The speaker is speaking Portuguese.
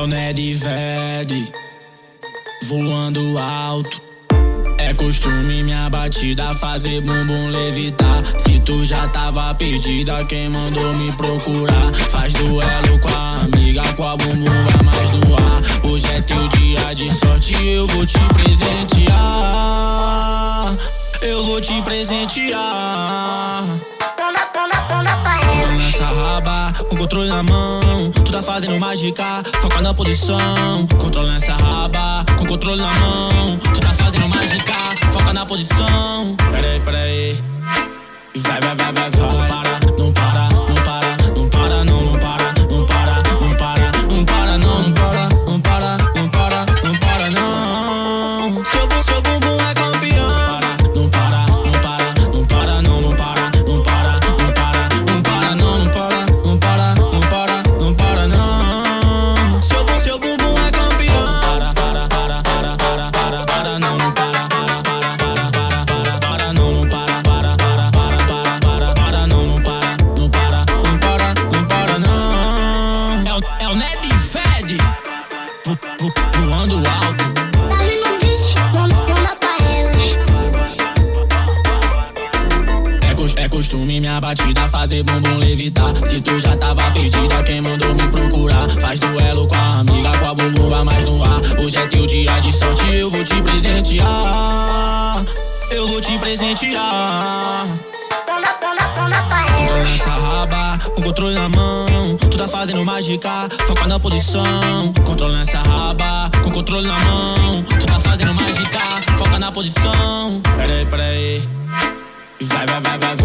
O Ned Ved, voando alto. É costume minha batida fazer bumbum levitar. Se tu já tava perdida, quem mandou me procurar? Faz duelo com a amiga, com a bumbum vai mais no ar. Hoje é teu dia de sorte, eu vou te presentear. Eu vou te presentear. Nessa raba, com controle na mão. Tu tá fazendo mágica, foca na posição. Controle nessa raba, com controle na mão. Tu tá fazendo mágica, foca na posição. Peraí, peraí. Vai, vai, vai, vai, vai Voando alto Dale no bicho, manda, pra cos- é costume minha batida fazer bumbum levitar Se tu já tava perdida, quem mandou me procurar? Faz duelo com a amiga, sorte, eu vou te presentear. Eu vou te presentear. Manda, manda, manda pra Controle nessa raba, com controle na mão. Tu tá fazendo mágica, foca na posição. Controle nessa raba, com controle na mão. Tu tá fazendo mágica, foca na posição. Peraí, peraí. Vai, vai, vai, vai,